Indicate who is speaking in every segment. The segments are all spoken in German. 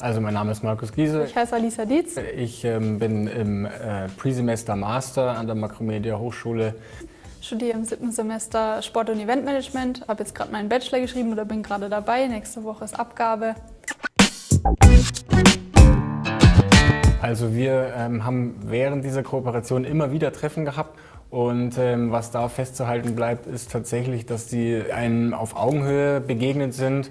Speaker 1: Also mein Name ist Markus Giese.
Speaker 2: Ich heiße Alisa Dietz.
Speaker 1: Ich ähm, bin im äh, Pre-Semester Master an der Makromedia Hochschule.
Speaker 2: Studiere im siebten Semester Sport- und Eventmanagement, habe jetzt gerade meinen Bachelor geschrieben oder bin gerade dabei. Nächste Woche ist Abgabe.
Speaker 1: Also wir ähm, haben während dieser Kooperation immer wieder Treffen gehabt und ähm, was da festzuhalten bleibt, ist tatsächlich, dass die einem auf Augenhöhe begegnet sind.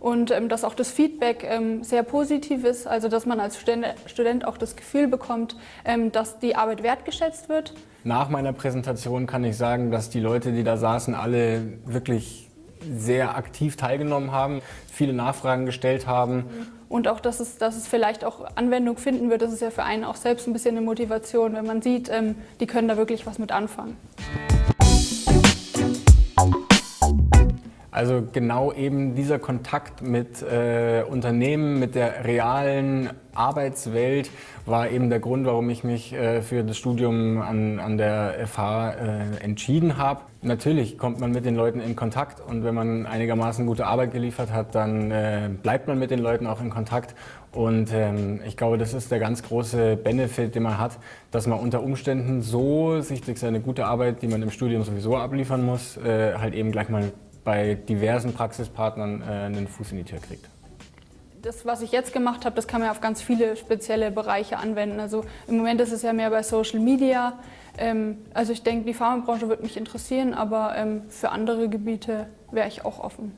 Speaker 2: Und ähm, dass auch das Feedback ähm, sehr positiv ist, also dass man als Student, auch das Gefühl bekommt, ähm, dass die Arbeit wertgeschätzt wird.
Speaker 1: Nach meiner Präsentation kann ich sagen, dass die Leute, die da saßen, alle wirklich sehr aktiv teilgenommen haben, viele Nachfragen gestellt haben.
Speaker 2: Und auch, dass es, dass es vielleicht auch Anwendung finden wird, das ist ja für einen auch selbst ein bisschen eine Motivation, wenn man sieht, ähm, die können da wirklich was mit anfangen.
Speaker 1: Also genau eben dieser Kontakt mit äh, Unternehmen, mit der realen Arbeitswelt war eben der Grund, warum ich mich äh, für das Studium an, an der FH äh, entschieden habe. Natürlich kommt man mit den Leuten in Kontakt und wenn man einigermaßen gute Arbeit geliefert hat, dann äh, bleibt man mit den Leuten auch in Kontakt. Und ähm, ich glaube, das ist der ganz große Benefit, den man hat, dass man unter Umständen so sich durch seine gute Arbeit, die man im Studium sowieso abliefern muss, äh, halt eben gleich mal bei diversen Praxispartnern äh, einen Fuß in die Tür kriegt.
Speaker 2: Das, was ich jetzt gemacht habe, das kann man auf ganz viele spezielle Bereiche anwenden. Also im Moment ist es ja mehr bei Social Media. Ähm, also ich denke, die Pharmabranche wird mich interessieren, aber ähm, für andere Gebiete wäre ich auch offen.